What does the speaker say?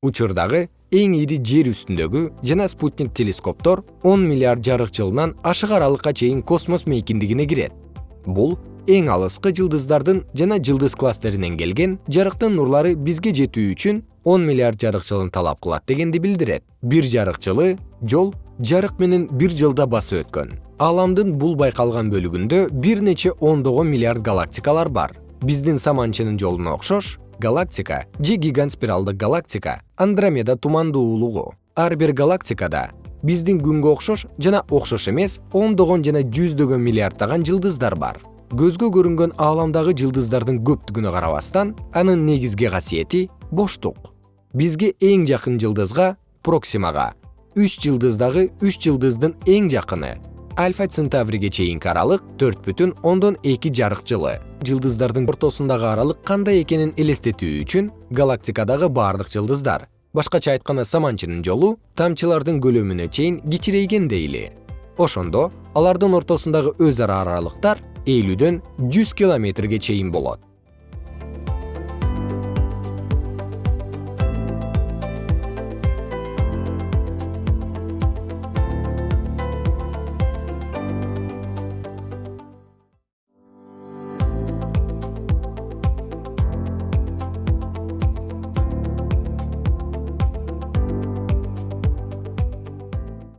учурдагы эң ири жер үстүндөгү жана спутник телескоптор он миллиард жарык жылынан ашык аралыкка чейин космос мейкиндигине кирет. Бул эң алыскы жылдыздардын жана жылдыз кластеринен келген жарыктын нурлары бизге жетүү үчүн он миллиард жарык жылын талап кылат дегенди билдирет. Бир жарык жылы жол жарык менен бир жылда басып өткөн. Ааламдын бул байкалган бөлүгүндө бир нече ондогон миллиард галактикалар бар. Биздин саманчынын жолуна окшош галактика же гигант спиралдык галактика андромеда тумандуу улугу. Ар бир галактикада биздин күнгө окшош жана окшош эмес ондогон жана жүздөгөн миллиарддаган жылдыздар бар. Көзгө көрүнгөн ааламдагы жылдыздардын көптүгүнө карабастан анын негизги касиети боштук. Бизге эң жакын жылдызга проксимага. Үч жылдыздагы үч жылдыздын эң жакыны альфа центавриге чейинки аралык төрт бүтүн ондон эки жарык жылы. Жылдыздардын ортосундагы аралык кандай экенин элестетүү үчүн галактикадагы бардык жылдыздар башкача айтканда саманчынын жолу тамчылардын көлөмүнө чейин кичирейген дейли. Ошондо алардын ортосундагы өз ара аралыктар элүүдөн жүз километрге чейин болот